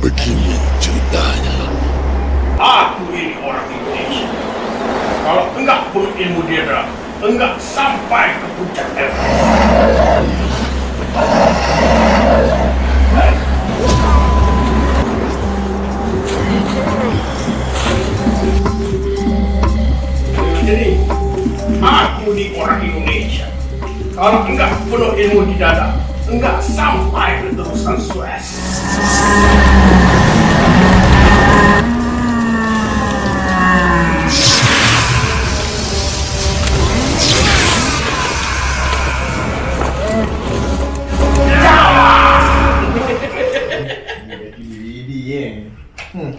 Begini ceritanya. Aku ini orang Indonesia. Kalau enggak punya ilmu dia enggak sampai ke puncak Everest. Jadi, aku ini orang Indonesia. Kalau enggak penuh ilmu di dada, enggak sampai ke terusan Suez. 음.